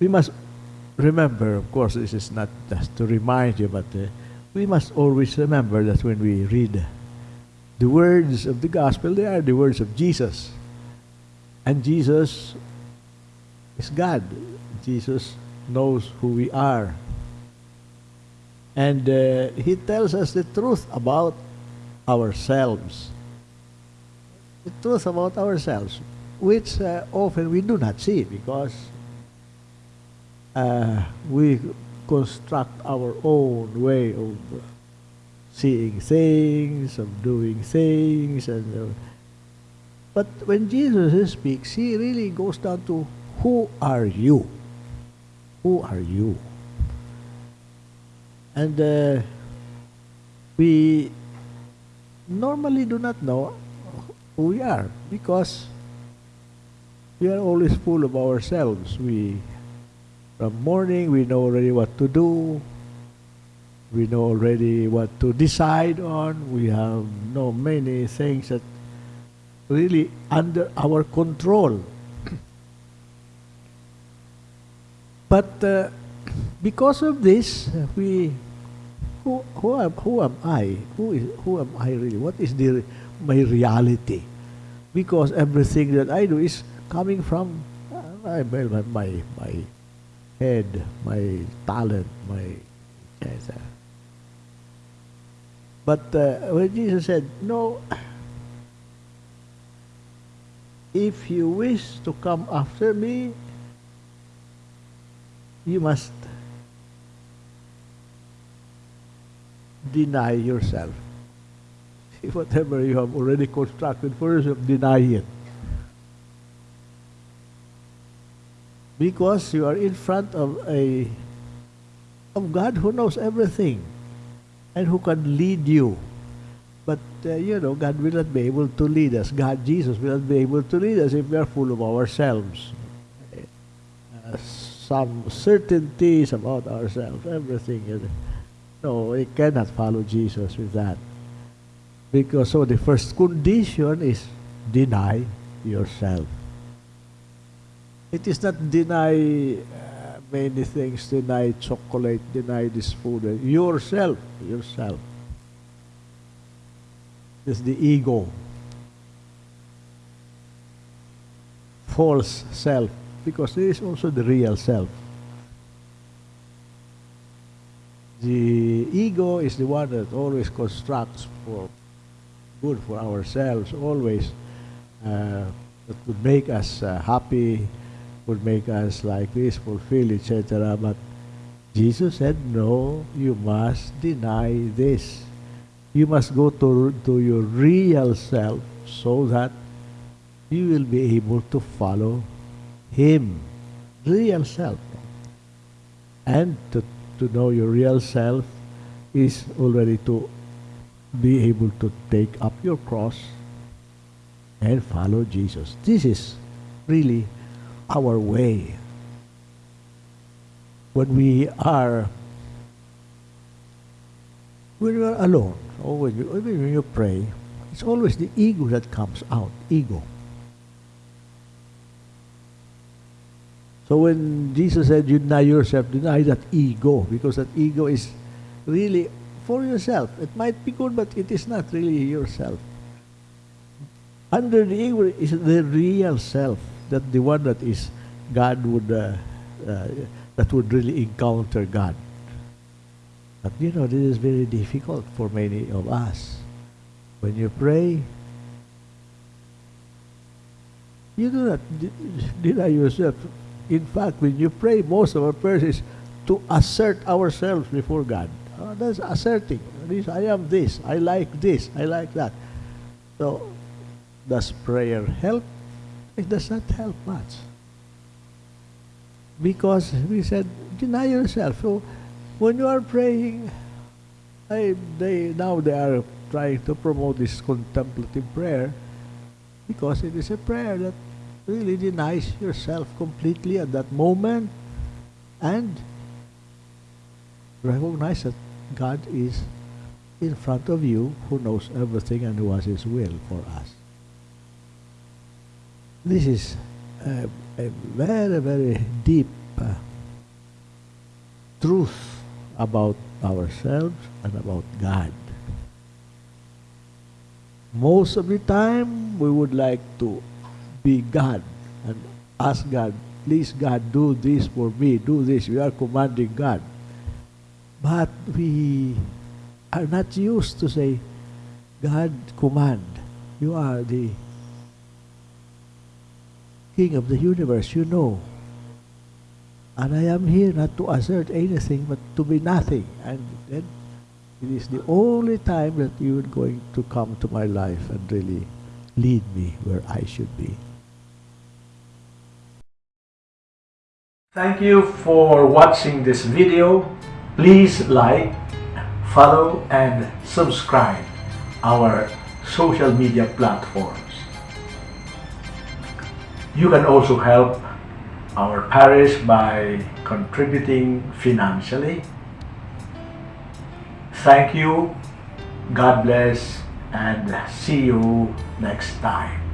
we must remember, of course, this is not just to remind you, but uh, we must always remember that when we read the words of the gospel, they are the words of Jesus. And Jesus is God. Jesus knows who we are. And uh, He tells us the truth about ourselves. The truth about ourselves, which uh, often we do not see because uh, we construct our own way of seeing things, of doing things, and uh, but when Jesus speaks, he really goes down to who are you? Who are you? And uh, we normally do not know who we are because we are always full of ourselves. We from morning, we know already what to do. We know already what to decide on. We have no many things that really under our control. but uh, because of this, we who, who, am, who am I? Who is who am I really? What is the my reality? Because everything that I do is coming from uh, my, my, my, my head, my talent, my yes, but uh, when Jesus said, No, if you wish to come after me, you must deny yourself. Whatever you have already constructed for yourself, deny it. Because you are in front of a of God who knows everything and who can lead you. But uh, you know, God will not be able to lead us. God, Jesus, will not be able to lead us if we are full of ourselves. Uh, some certainties about ourselves, everything. Is, no, we cannot follow Jesus with that. Because so the first condition is deny yourself. It is not deny uh, many things, deny chocolate, deny this food. Yourself, yourself. Is the ego. False self. Because there is also the real self. The ego is the one that always constructs for good for ourselves, always uh, that would make us uh, happy, would make us like this, fulfill, etc. But Jesus said, no, you must deny this. You must go to, to your real self so that you will be able to follow Him, real self. And to, to know your real self is already to be able to take up your cross and follow Jesus. This is really our way. When we are when you are alone, when you, when you pray, it's always the ego that comes out. Ego. So when Jesus said, you deny yourself, deny that ego, because that ego is really for yourself. It might be good, but it is not really yourself. Under the ego is the real self, that the one that is God would, uh, uh, that would really encounter God. But you know, this is very difficult for many of us. When you pray, you do not deny yourself. In fact, when you pray, most of our prayers is to assert ourselves before God. Uh, that's asserting. This, I am this. I like this. I like that. So, does prayer help? It does not help much. Because we said, deny yourself. So, when you are praying, I, they now they are trying to promote this contemplative prayer because it is a prayer that really denies yourself completely at that moment and recognize that God is in front of you who knows everything and who has his will for us. This is a, a very, very deep uh, truth about ourselves and about God. Most of the time, we would like to be God and ask God, please God, do this for me, do this. We are commanding God. But we are not used to say, God, command. You are the King of the universe, you know. And I am here not to assert anything, but to be nothing. And then it is the only time that you are going to come to my life and really lead me where I should be. Thank you for watching this video. Please like, follow, and subscribe our social media platforms. You can also help our parish by contributing financially. Thank you, God bless, and see you next time.